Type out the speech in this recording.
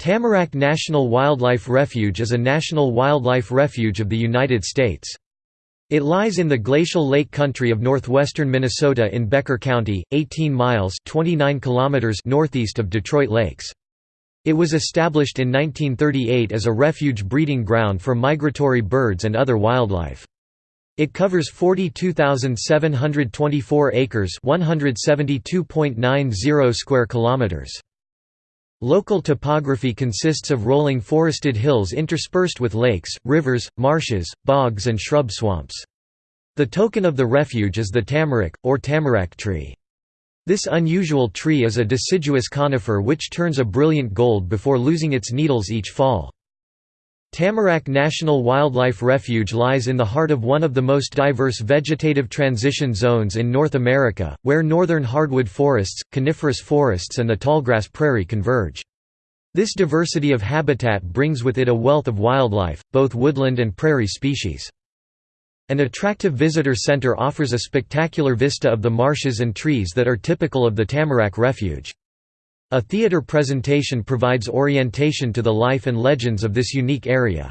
Tamarack National Wildlife Refuge is a national wildlife refuge of the United States. It lies in the glacial lake country of northwestern Minnesota in Becker County, 18 miles 29 kilometers northeast of Detroit Lakes. It was established in 1938 as a refuge breeding ground for migratory birds and other wildlife. It covers 42,724 acres, 172.90 square kilometers. Local topography consists of rolling forested hills interspersed with lakes, rivers, marshes, bogs and shrub swamps. The token of the refuge is the tamarack, or tamarack tree. This unusual tree is a deciduous conifer which turns a brilliant gold before losing its needles each fall. Tamarack National Wildlife Refuge lies in the heart of one of the most diverse vegetative transition zones in North America, where northern hardwood forests, coniferous forests and the tallgrass prairie converge. This diversity of habitat brings with it a wealth of wildlife, both woodland and prairie species. An attractive visitor center offers a spectacular vista of the marshes and trees that are typical of the Tamarack Refuge. A theater presentation provides orientation to the life and legends of this unique area.